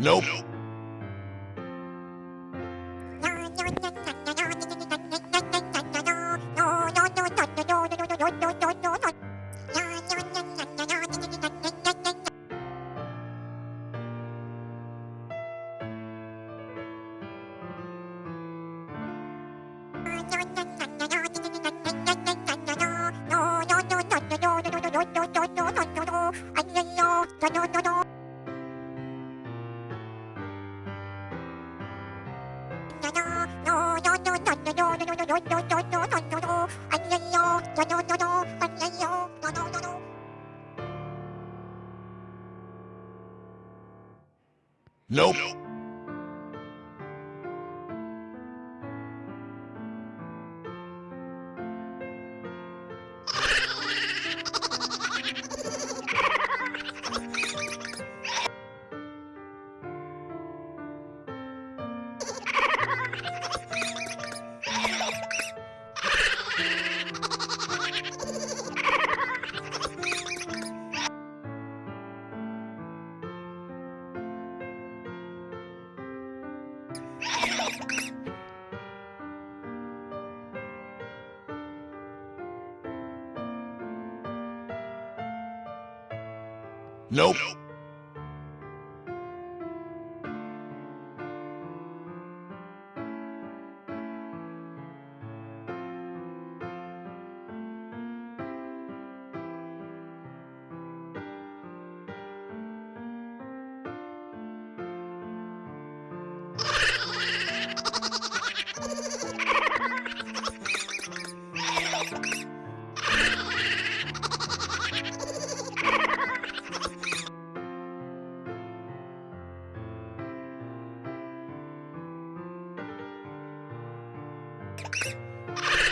Nope. Nope. Nope. Nope. you